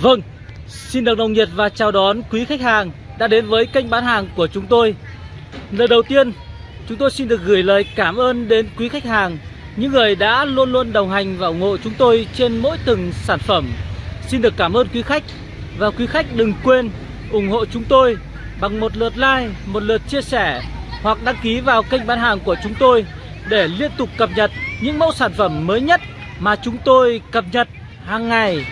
Vâng, xin được nồng nhiệt và chào đón quý khách hàng đã đến với kênh bán hàng của chúng tôi. Lời đầu tiên, chúng tôi xin được gửi lời cảm ơn đến quý khách hàng, những người đã luôn luôn đồng hành và ủng hộ chúng tôi trên mỗi từng sản phẩm. Xin được cảm ơn quý khách và quý khách đừng quên ủng hộ chúng tôi bằng một lượt like, một lượt chia sẻ hoặc đăng ký vào kênh bán hàng của chúng tôi để liên tục cập nhật những mẫu sản phẩm mới nhất mà chúng tôi cập nhật hàng ngày.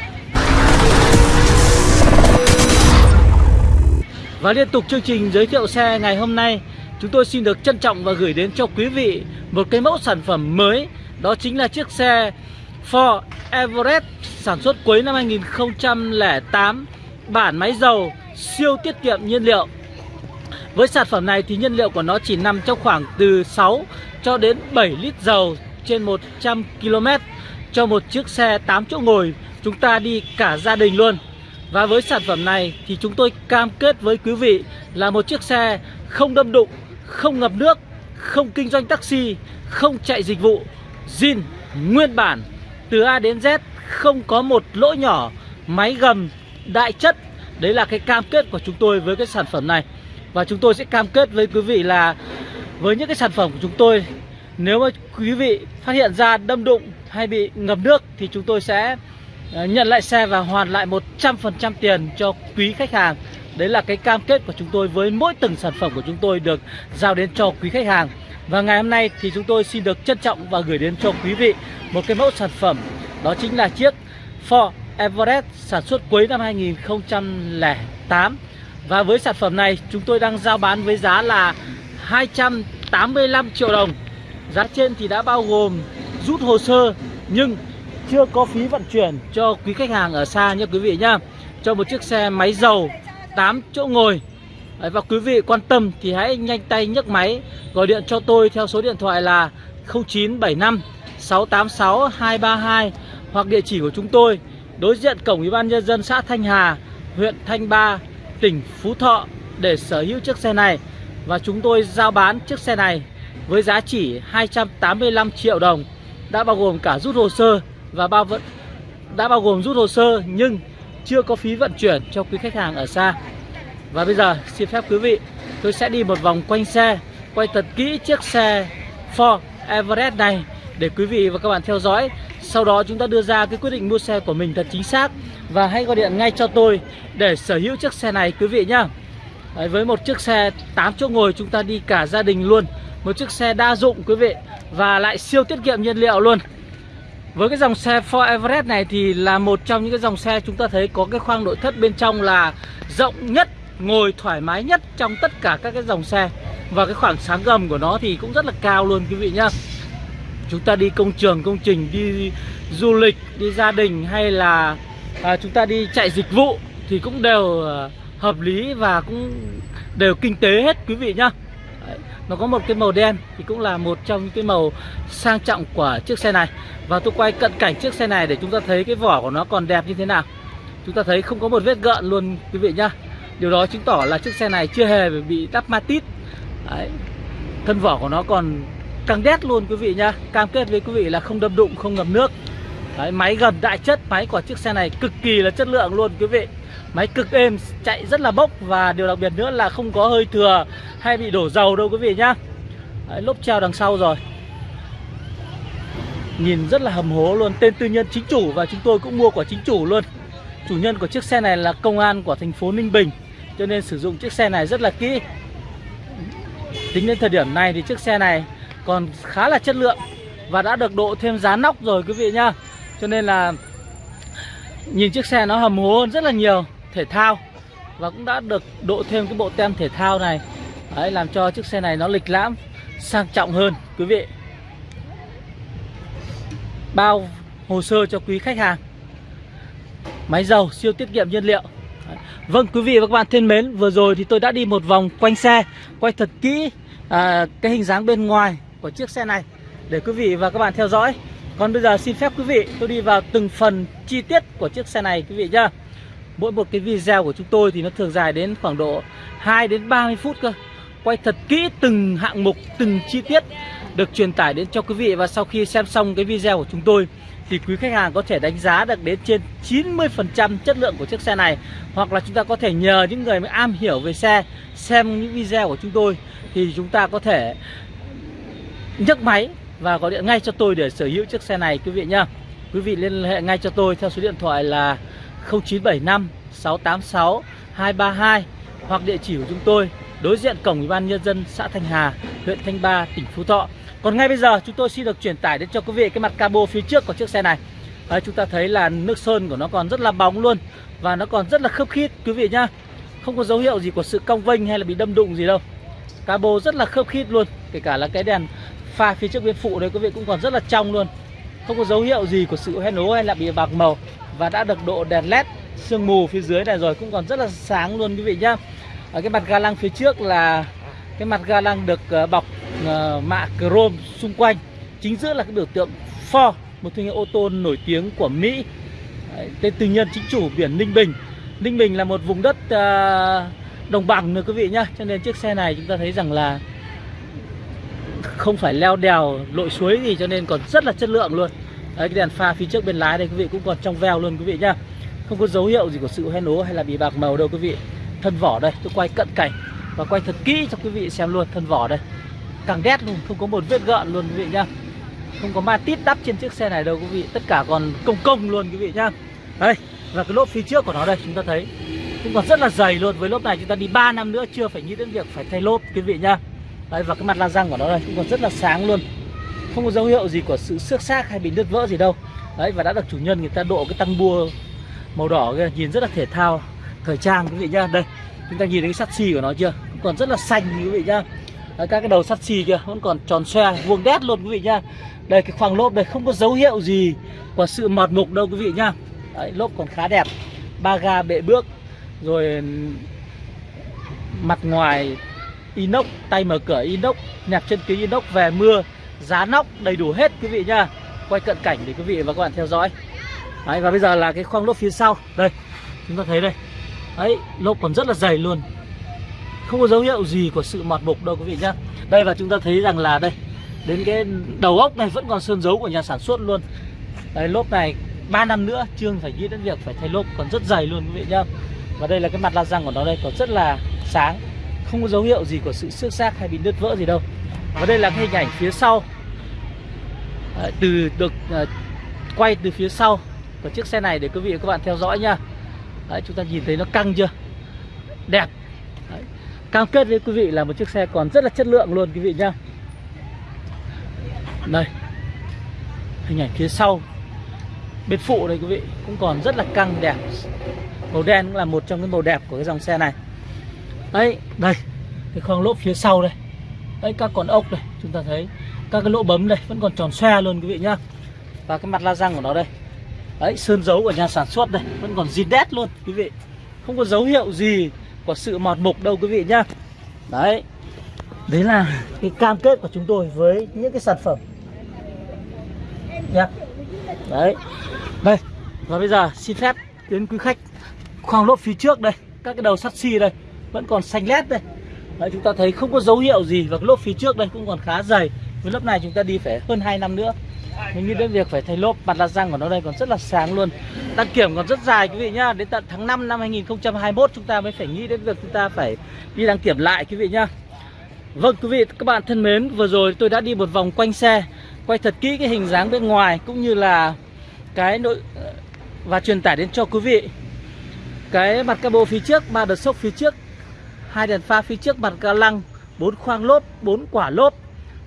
Và liên tục chương trình giới thiệu xe ngày hôm nay, Chúng tôi xin được trân trọng và gửi đến cho quý vị Một cái mẫu sản phẩm mới, Đó chính là chiếc xe Ford Everest Sản xuất cuối năm 2008 Bản máy dầu, Siêu tiết kiệm nhiên liệu. Với sản phẩm này thì nhiên liệu của nó chỉ nằm trong khoảng từ 6 cho đến 7 lít dầu trên 100 km Cho một chiếc xe 8 chỗ ngồi. Chúng ta đi cả gia đình luôn và với sản phẩm này thì chúng tôi cam kết với quý vị là một chiếc xe không đâm đụng, không ngập nước, không kinh doanh taxi, không chạy dịch vụ, zin nguyên bản từ A đến Z không có một lỗ nhỏ, máy gầm đại chất. Đấy là cái cam kết của chúng tôi với cái sản phẩm này. Và chúng tôi sẽ cam kết với quý vị là với những cái sản phẩm của chúng tôi nếu mà quý vị phát hiện ra đâm đụng hay bị ngập nước thì chúng tôi sẽ Ờ, nhận lại xe và hoàn lại 100% tiền cho quý khách hàng. Đấy là cái cam kết của chúng tôi với mỗi từng sản phẩm của chúng tôi được giao đến cho quý khách hàng. Và ngày hôm nay thì chúng tôi xin được trân trọng và gửi đến cho quý vị một cái mẫu sản phẩm. Đó chính là chiếc Ford Everest sản xuất cuối năm 2008 Và với sản phẩm này, chúng tôi đang giao bán với giá là 285 triệu đồng. Giá trên thì đã bao gồm rút hồ sơ, nhưng chưa có phí vận chuyển cho quý khách hàng ở xa nha quý vị nhá. Cho một chiếc xe máy dầu 8 chỗ ngồi. Đấy, Và quý vị quan tâm thì hãy nhanh tay nhấc máy Gọi điện cho tôi theo số điện thoại là 0975 686 232 Hoặc địa chỉ của chúng tôi Đối diện cổng Ủy ban Nhân dân xã Thanh Hà Huyện Thanh Ba Tỉnh Phú Thọ Để sở hữu chiếc xe này. Và chúng tôi giao bán chiếc xe này Với giá chỉ 285 triệu đồng Đã bao gồm cả rút hồ sơ và bao vận đã bao gồm rút hồ sơ nhưng chưa có phí vận chuyển cho quý khách hàng ở xa. Và bây giờ xin phép quý vị tôi sẽ đi một vòng quanh xe, quay thật kỹ chiếc xe Ford Everest này để quý vị và các bạn theo dõi. Sau đó chúng ta đưa ra cái quyết định mua xe của mình thật chính xác và hãy gọi điện ngay cho tôi để sở hữu chiếc xe này quý vị nhá. Đấy, với một chiếc xe 8 chỗ ngồi chúng ta đi cả gia đình luôn Một chiếc xe đa dụng quý vị Và lại siêu tiết kiệm nhiên liệu luôn với cái dòng xe Ford Everest này thì là một trong những cái dòng xe chúng ta thấy có cái khoang nội thất bên trong là rộng nhất, ngồi thoải mái nhất trong tất cả các cái dòng xe. Và cái khoảng sáng gầm của nó thì cũng rất là cao luôn quý vị nhá. Chúng ta đi công trường, công trình, đi du lịch, đi gia đình hay là à, chúng ta đi chạy dịch vụ thì cũng đều à, hợp lý và cũng đều kinh tế hết quý vị nhá. Nó có một cái màu đen thì cũng là một trong những cái màu sang trọng của chiếc xe này. Và tôi quay cận cảnh chiếc xe này để chúng ta thấy cái vỏ của nó còn đẹp như thế nào. Chúng ta thấy không có một vết gợn luôn quý vị nhá. Điều đó chứng tỏ là chiếc xe này chưa hề bị đắp matit Đấy. Thân vỏ của nó còn căng đét luôn quý vị nhá. Cam kết với quý vị là không đâm đụng, không ngập nước. Đấy, Máy gầm đại chất, máy của chiếc xe này cực kỳ là chất lượng luôn quý vị. Máy cực êm, chạy rất là bốc Và điều đặc biệt nữa là không có hơi thừa hay bị đổ dầu đâu quý vị nhá. Đấy, Lốp treo đằng sau rồi. Nhìn rất là hầm hố luôn Tên tư nhân chính chủ và chúng tôi cũng mua của chính chủ luôn. Chủ nhân của chiếc xe này là công an của thành phố Ninh Bình Cho nên sử dụng chiếc xe này rất là kỹ. Tính đến thời điểm này thì chiếc xe này còn khá là chất lượng Và đã được độ thêm giá nóc rồi quý vị nhá. Cho nên là Nhìn chiếc xe nó hầm hố hơn rất là nhiều Thể thao Và cũng đã được độ thêm cái bộ tem thể thao này. Đấy, làm cho chiếc xe này nó lịch lãm sang trọng hơn quý vị. Bao hồ sơ cho quý khách hàng. Máy dầu siêu tiết kiệm nhiên liệu. Đấy. Vâng quý vị và các bạn thân mến Vừa rồi thì tôi đã đi một vòng quanh xe Quay thật kỹ à, cái hình dáng bên ngoài của chiếc xe này Để quý vị và các bạn theo dõi. Còn bây giờ xin phép quý vị tôi đi vào từng phần chi tiết của chiếc xe này quý vị nhá. Mỗi một cái video của chúng tôi thì nó thường dài đến khoảng độ 2 đến 30 phút cơ. Quay thật kỹ từng hạng mục, từng chi tiết được truyền tải đến cho quý vị. Và sau khi xem xong cái video của chúng tôi thì quý khách hàng có thể đánh giá được đến trên 90% chất lượng của chiếc xe này. Hoặc là chúng ta có thể nhờ những người am hiểu về xe xem những video của chúng tôi thì chúng ta có thể nhấc máy và gọi điện ngay cho tôi để sở hữu chiếc xe này quý vị nhá. Quý vị liên hệ ngay cho tôi theo số điện thoại là 0975 686 232 hoặc địa chỉ của chúng tôi đối diện cổng Ủy ban nhân dân xã Thanh Hà, huyện Thanh Ba, tỉnh Phú Thọ. Còn ngay bây giờ chúng tôi xin được truyền tải đến cho quý vị cái mặt cabo phía trước của chiếc xe này. Đấy, chúng ta thấy là nước sơn của nó còn rất là bóng luôn và nó còn rất là khớp khít quý vị nhá. Không có dấu hiệu gì của sự cong vênh hay là bị đâm đụng gì đâu. Cabo rất là khớp khít luôn, kể cả là cái đèn pha phía trước bên phụ đây quý vị cũng còn rất là trong luôn. Không có dấu hiệu gì của sự hoen ố hay là bị bạc màu và đã được độ đèn led sương mù phía dưới này rồi, cũng còn rất là sáng luôn, quý vị nhá. Ở cái mặt ga lăng phía trước là cái mặt ga lăng được ờ, bọc ờ, mạ chrome xung quanh chính giữa là cái biểu tượng Ford, một thương hiệu ô tô nổi tiếng của Mỹ tên tư nhân chính chủ biển Ninh Bình Ninh Bình là một vùng đất ờ, đồng bằng nữa, quý vị nhá cho nên chiếc xe này chúng ta thấy rằng là không phải leo đèo lội suối gì cho nên còn rất là chất lượng luôn. Đấy, cái đèn pha phía trước bên lái đây quý vị cũng còn trong veo luôn quý vị nhá. Không có dấu hiệu gì của sự hoen ố hay là bị bạc màu đâu quý vị. Thân vỏ đây tôi quay cận cảnh và quay thật kỹ cho quý vị xem luôn thân vỏ đây. Càng đét luôn không có một vết gợn luôn quý vị nhá. Không có ma tít đắp trên chiếc xe này đâu quý vị tất cả còn công công luôn quý vị nhá. Đây và cái lốp phía trước của nó đây chúng ta thấy cũng còn rất là dày luôn. Với lốp này chúng ta đi 3 năm nữa chưa phải nghĩ đến việc phải thay lốp quý vị nhá đấy và cái mặt la răng của nó đây cũng còn rất là sáng luôn. Không có dấu hiệu gì của sự xước xác hay bị đứt vỡ gì đâu. Đấy và đã được chủ nhân người ta độ cái tăng bua màu đỏ kia nhìn rất là thể thao thời trang quý vị nhá. Đây chúng ta nhìn thấy cái sắt xi của nó chưa? Cũng còn rất là xanh quý vị nhá. Đấy, các cái đầu sắt xi kia vẫn còn tròn xoe vuông đét luôn quý vị nhá. Đây cái khoang lốp đây không có dấu hiệu gì của sự mọt mục đâu quý vị nhá. Đấy, lốp còn khá đẹp. Ba ga bệ bước rồi mặt ngoài inox tay mở cửa inox nhạc chân kính inox về mưa giá nóc đầy đủ hết quý vị nhá. Quay cận cảnh để quý vị và các bạn theo dõi. Đấy, và bây giờ là cái khoang lốp phía sau. Đây chúng ta thấy đây. Ấy lốp còn rất là dày luôn. Không có dấu hiệu gì của sự mọt mục đâu quý vị nhá. Đây và chúng ta thấy rằng là đây đến cái đầu ốc này vẫn còn sơn dấu của nhà sản xuất luôn. Đấy lốp này 3 năm nữa trương phải nghĩ đến việc phải thay lốp còn rất dày luôn quý vị nhá. Và đây là cái mặt la răng của nó đây còn rất là sáng không có dấu hiệu gì của sự xước xác hay bị nứt vỡ gì đâu. Và đây là cái hình ảnh phía sau. À, từ được à, quay từ phía sau của chiếc xe này để quý vị và các bạn theo dõi nha Đấy, chúng ta nhìn thấy nó căng chưa? Đẹp. Đấy. cam kết với quý vị là một chiếc xe còn rất là chất lượng luôn quý vị nhá. Đây. Hình ảnh phía sau. Bên phụ đây quý vị cũng còn rất là căng đẹp. Màu đen cũng là một trong cái màu đẹp của cái dòng xe này đấy, đây, cái khoang lốp phía sau đây. Đấy, các con ốc đây, chúng ta thấy. Các cái lỗ bấm đây, vẫn còn tròn xoe luôn quý vị nhá. Và cái mặt la răng của nó đây. Đấy, sơn dấu của nhà sản xuất đây, vẫn còn zin đét luôn quý vị. Không có dấu hiệu gì của sự mọt mục đâu quý vị nhá. Đấy đấy là cái cam kết của chúng tôi với những cái sản phẩm. Nhá đấy. Đây, và bây giờ xin phép đến quý khách khoang lốp phía trước đây, các cái đầu sắt xi đây vẫn còn xanh lét đây. Đấy, chúng ta thấy không có dấu hiệu gì và cái lốp phía trước đây cũng còn khá dày. Với lớp này chúng ta đi phải hơn 2 năm nữa. Mình nghĩ đến việc phải thay lốp mặt la răng của nó đây còn rất là sáng luôn. Đăng kiểm còn rất dài quý vị nhá đến tận tháng 5 năm 2021 chúng ta mới phải nghĩ đến việc chúng ta phải đi đăng kiểm lại quý vị nhá. Vâng quý vị các bạn thân mến Vừa rồi tôi đã đi một vòng quanh xe Quay thật kỹ cái hình dáng bên ngoài Cũng như là cái nội ờ, Và truyền tải đến cho quý vị. Cái mặt cabo phía trước ba đợt sốc phía trước hai đèn pha phía trước mặt ga lăng bốn khoang lốp bốn quả lốp.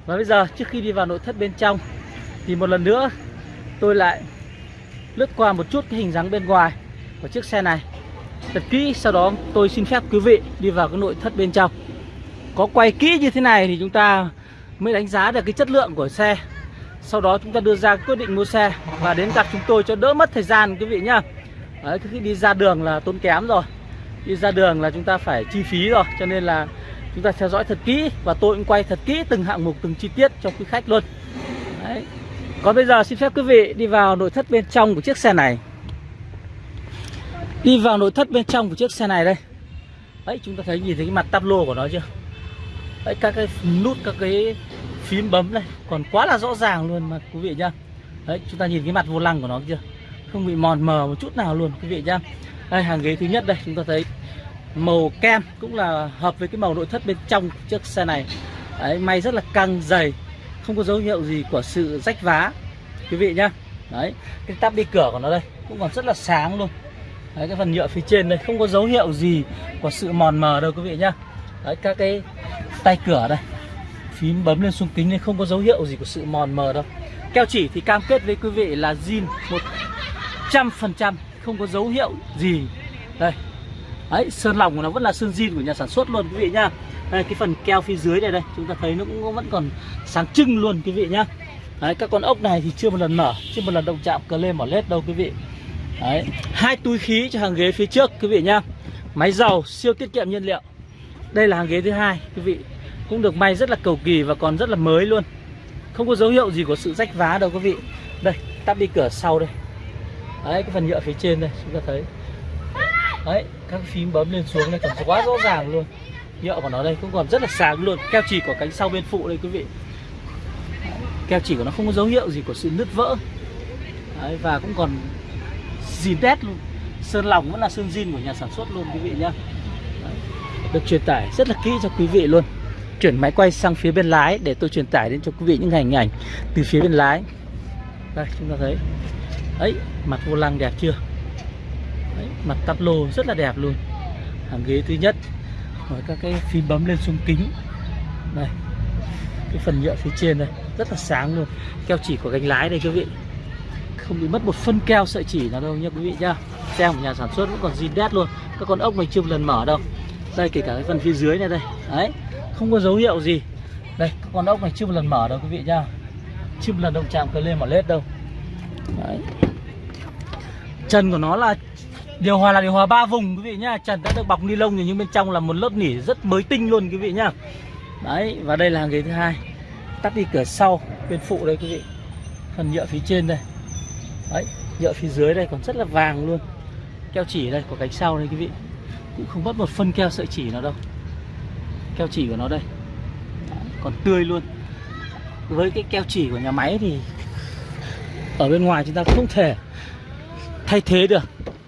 Và bây giờ trước khi đi vào nội thất bên trong Thì một lần nữa tôi lại lướt qua một chút cái hình dáng bên ngoài của chiếc xe này. Thật kỹ sau đó tôi xin phép quý vị đi vào cái nội thất bên trong. Có quay kỹ như thế này thì chúng ta mới đánh giá được cái chất lượng của xe. Sau đó chúng ta đưa ra quyết định mua xe và đến gặp chúng tôi cho đỡ mất thời gian quý vị nhá. Đấy, khi đi ra đường là tốn kém rồi đi ra đường là chúng ta phải chi phí rồi, cho nên là chúng ta theo dõi thật kỹ và tôi cũng quay thật kỹ từng hạng mục, từng chi tiết cho quý khách luôn. Đấy. còn bây giờ xin phép quý vị đi vào nội thất bên trong của chiếc xe này. Đi vào nội thất bên trong của chiếc xe này đây. Đấy, chúng ta thấy nhìn thấy cái mặt tắp lô của nó chưa? Đấy, các cái nút, các cái phím bấm này còn quá là rõ ràng luôn mà quý vị nhá. Đấy, chúng ta nhìn cái mặt vô lăng của nó chưa? Không bị mòn mờ một chút nào luôn, quý vị nhá đây, hàng ghế thứ nhất đây, chúng ta thấy màu kem cũng là hợp với cái màu nội thất bên trong chiếc xe này. Đấy, may rất là căng, dày, không có dấu hiệu gì của sự rách vá. Quý vị nhá. Đấy, cái tắp đi cửa của nó đây cũng còn rất là sáng luôn. Đấy, cái phần nhựa phía trên đây không có dấu hiệu gì của sự mòn mờ đâu, quý vị nhá. Đấy, các cái tay cửa đây, phím bấm lên xuống kính nên không có dấu hiệu gì của sự mòn mờ đâu. Keo chỉ thì cam kết với quý vị là zin một trăm phần trăm không có dấu hiệu gì. Đây. Đấy, sơn lòng của nó vẫn là sơn zin của nhà sản xuất luôn, quý vị nhá. Đây, cái phần keo phía dưới này đây, chúng ta thấy nó cũng vẫn còn sáng trưng luôn, quý vị nhá. Đấy, các con ốc này thì chưa một lần mở, chưa một lần động chạm cờ lên mỏ lết đâu, quý vị. Đấy, hai túi khí cho hàng ghế phía trước, quý vị nhá. Máy dầu siêu tiết kiệm nhiên liệu. Đây là hàng ghế thứ hai, quý vị. Cũng được may rất là cầu kỳ và còn rất là mới luôn. Không có dấu hiệu gì của sự rách vá đâu, quý vị. Đây tắp đi cửa sau đây đấy cái phần nhựa phía trên đây chúng ta thấy. Đấy các phím bấm lên xuống này còn quá rõ ràng luôn. Nhựa của nó đây cũng còn rất là sáng luôn. Keo chỉ của cánh sau bên phụ đây quý vị. Keo chỉ của nó không có dấu hiệu gì của sự nứt vỡ. Đấy, và cũng còn zin đét, luôn. Sơn lòng vẫn là sơn zin của nhà sản xuất luôn quý vị nhá. Đấy, được truyền tải rất là kỹ cho quý vị luôn. Chuyển máy quay sang phía bên lái để tôi truyền tải đến cho quý vị những hình ảnh từ phía bên lái. Đây chúng ta thấy ấy mặt vô lăng đẹp chưa? Đấy, mặt tắp lô rất là đẹp luôn. Hàng ghế thứ nhất rồi các cái phím bấm lên xuống kính. Đây cái phần nhựa phía trên đây rất là sáng luôn. Keo chỉ của gánh lái đây quý vị. Không bị mất một phân keo sợi chỉ nào đâu nha quý vị nhá. Xe của nhà sản xuất vẫn còn zin đét luôn. Các con ốc này chưa một lần mở đâu. Đây kể cả cái phần phía dưới này đây. Đấy không có dấu hiệu gì. Đây các con ốc này chưa một lần mở đâu quý vị nhá. Chưa một lần động chạm cờ lên mở lết đâu. Đấy trần của nó là điều hòa là điều hòa ba vùng, quý vị nhá. Trần đã được bọc ni lông nhưng bên trong là một lớp nỉ rất mới tinh luôn, quý vị nhá. Đấy, và đây là ghế thứ hai. Tắt đi cửa sau, bên phụ đây, quý vị. Phần nhựa phía trên đây. Đấy, nhựa phía dưới đây còn rất là vàng luôn. Keo chỉ đây, của cánh sau đây, quý vị. Cũng không mất một phân keo sợi chỉ nào đâu. Keo chỉ của nó đây. Còn tươi luôn. Với cái keo chỉ của nhà máy thì ở bên ngoài chúng ta không thể thay thế được.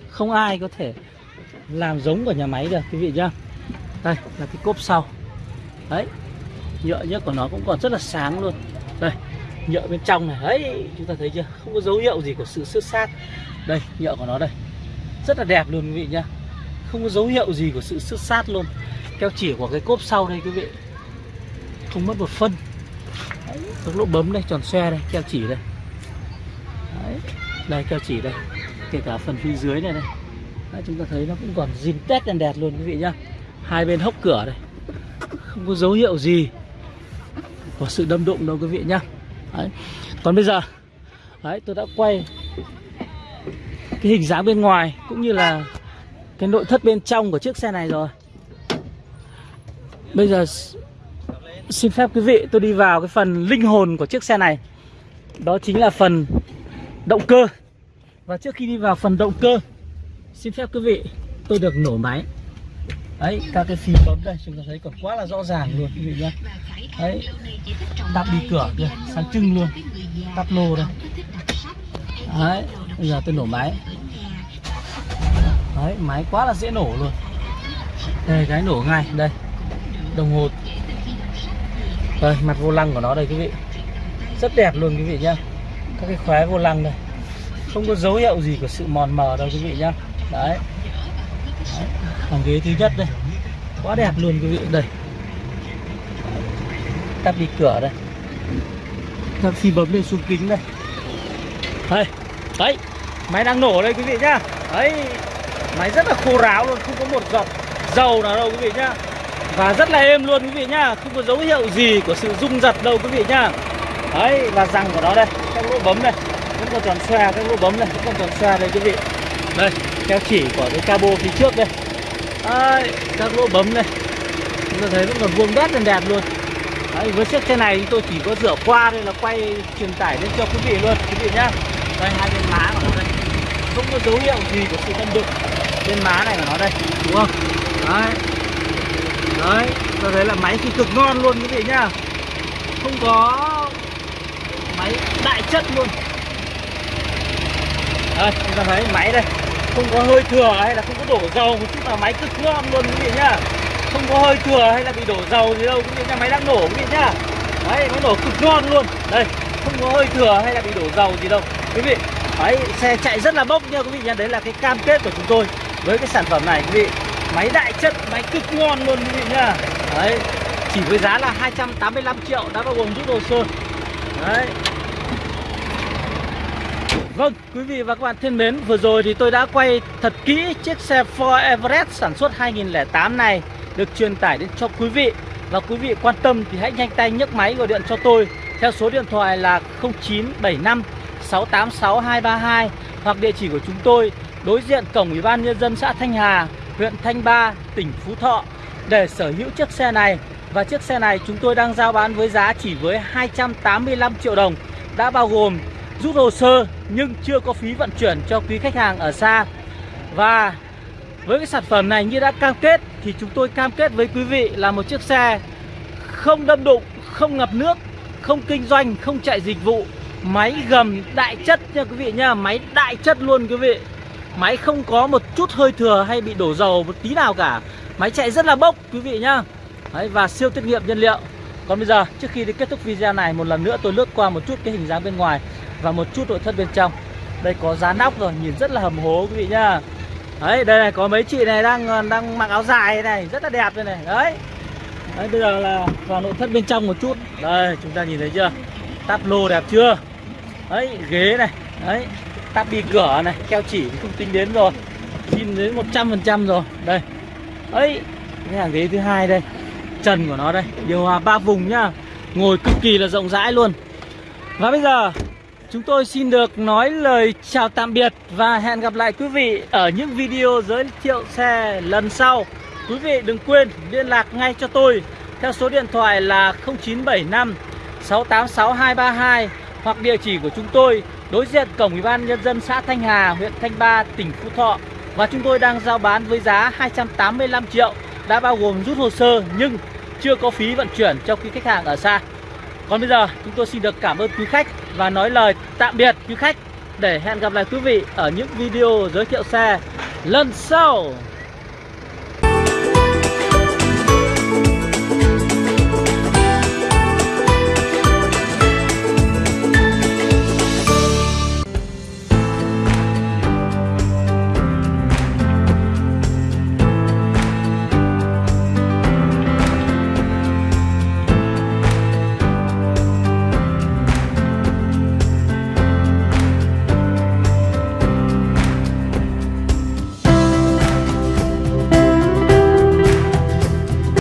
Không ai có thể làm giống của nhà máy được quý vị nhá. Đây là cái cốp sau. Đấy nhựa nhất của nó cũng còn rất là sáng luôn. Đây nhựa bên trong này. Đấy chúng ta thấy chưa? Không có dấu hiệu gì của sự xước xác. Đây nhựa của nó đây. Rất là đẹp luôn quý vị nhá. Không có dấu hiệu gì của sự xước sát luôn. Keo chỉ của cái cốp sau đây quý vị. Không mất một phân. Đấy, các lỗ bấm đây tròn xe đây keo chỉ đây. Đấy, đây keo chỉ đây kể cả phần phía dưới này đây. Đấy, chúng ta thấy nó cũng còn zin tét đèn đẹp luôn quý vị nhá. Hai bên hốc cửa đây. Không có dấu hiệu gì của sự đâm đụng đâu quý vị nhá. Đấy. còn bây giờ đấy tôi đã quay cái hình dáng bên ngoài cũng như là cái nội thất bên trong của chiếc xe này rồi. Bây giờ xin phép quý vị tôi đi vào cái phần linh hồn của chiếc xe này. Đó chính là phần động cơ và trước khi đi vào phần động cơ, xin phép quý vị, tôi được nổ máy. Đấy, các cái phím bấm đây, chúng ta thấy còn quá là rõ ràng luôn, quý vị nhé đấy đắp đi cửa kìa, sáng trưng luôn tắp lô đây. Đấy, bây giờ tôi nổ máy. Đấy, máy quá là dễ nổ luôn. Đây, cái nổ ngay, đây, đồng hồ. Đây, mặt vô lăng của nó đây, quý vị. Rất đẹp luôn, quý vị nhá. Các cái khóe vô lăng đây không có dấu hiệu gì của sự mòn mờ đâu quý vị nhá. Đấy, đấy. hàng ghế thứ nhất đây. Quá đẹp luôn quý vị. Đây. Tắp đi cửa đây. Tắp khi bấm lên xuống kính đây. Đây. Đấy. Máy đang nổ đây quý vị nhá. Đấy. Máy rất là khô ráo luôn không có một giọt dầu nào đâu quý vị nhá. Và rất là êm luôn quý vị nhá. Không có dấu hiệu gì của sự rung giật đâu quý vị nhá. Đấy là răng của nó đây. Các lỗ bấm đây vẫn còn tròn xoe các lỗ bấm này vẫn còn tròn xoe đây quý vị. Đây theo chỉ của cái cabo phía trước đây. Đấy, các lỗ bấm này. Chúng ta thấy vẫn còn vuông đét đèn đẹp luôn. Đấy, với chiếc xe này chúng tôi chỉ có rửa qua đây là quay truyền tải lên cho quý vị luôn quý vị nhá. Đây hai bên má của nó đây. Không có dấu hiệu gì của sự đâm đụng bên má này của nó đây đúng không? Đấy. Đấy ta thấy là máy thì cực ngon luôn quý vị nhá. Không có máy đại chất luôn đây chúng ta thấy máy đây. Không có hơi thừa hay là không có đổ dầu một chút là máy cực ngon luôn quý vị nhá. Không có hơi thừa hay là bị đổ dầu gì đâu, quý vị nhá máy đang nổ quý vị nhá. Đấy máy nổ cực ngon luôn. Đây, không có hơi thừa hay là bị đổ dầu gì đâu. Quý vị đấy xe chạy rất là bốc nha quý vị nhá. Đấy là cái cam kết của chúng tôi với cái sản phẩm này quý vị. Máy đại chất, máy cực ngon luôn quý vị nhá. Đấy, chỉ với giá là 285 triệu, đã bao gồm rút hồ sơ đấy. Vâng, quý vị và các bạn thân mến, vừa rồi thì tôi đã quay thật kỹ chiếc xe Ford Everest sản xuất 2008 này được truyền tải đến cho quý vị. Và quý vị quan tâm thì hãy nhanh tay nhấc máy gọi điện cho tôi theo số điện thoại là 0975 686 232 hoặc địa chỉ của chúng tôi đối diện cổng Ủy ban nhân dân xã Thanh Hà, huyện Thanh Ba, tỉnh Phú Thọ để sở hữu chiếc xe này. Và chiếc xe này chúng tôi đang giao bán với giá chỉ với 285 triệu đồng đã bao gồm rút hồ sơ nhưng chưa có phí vận chuyển cho quý khách hàng ở xa. Và với cái sản phẩm này như đã cam kết thì chúng tôi cam kết với quý vị là một chiếc xe không đâm đụng, không ngập nước, không kinh doanh, không chạy dịch vụ, máy gầm đại chất nha quý vị nha, máy đại chất luôn quý vị. Máy không có một chút hơi thừa hay bị đổ dầu một tí nào cả. Máy chạy rất là bốc quý vị nhá. Đấy, và siêu tiết kiệm nhiên liệu. Còn bây giờ trước khi đi kết thúc video này một lần nữa tôi lướt qua một chút cái hình dáng bên ngoài và một chút nội thất bên trong. Đây có giá nóc rồi, nhìn rất là hầm hố quý vị nhá. Đấy, đây này có mấy chị này đang ờ, đang mặc áo dài này, rất là đẹp đây này. Đấy. Đấy bây giờ là vào nội thất bên trong một chút. Đây, chúng ta nhìn thấy chưa? tắp lô đẹp chưa? Đấy, ghế này. Đấy, tắp đi cửa này, keo chỉ không tính đến rồi. Xin đến 100% rồi. Đây. Ấy, cái hàng ghế thứ hai đây. Trần của nó đây, điều hòa ba vùng nhá. Ngồi cực kỳ là rộng rãi luôn. Và bây giờ Chúng tôi xin được nói lời chào tạm biệt và hẹn gặp lại quý vị ở những video giới thiệu xe lần sau. Quý vị đừng quên liên lạc ngay cho tôi theo số điện thoại là 0975 686 232 hoặc địa chỉ của chúng tôi đối diện cổng Ủy ban nhân dân xã Thanh Hà, huyện Thanh Ba, tỉnh Phú Thọ và chúng tôi đang giao bán với giá 285 triệu đã bao gồm rút hồ sơ nhưng chưa có phí vận chuyển cho quý khách hàng ở xa. Còn bây giờ, chúng tôi xin được cảm ơn quý khách và nói lời tạm biệt quý khách để hẹn gặp lại quý vị ở những video giới thiệu xe lần sau.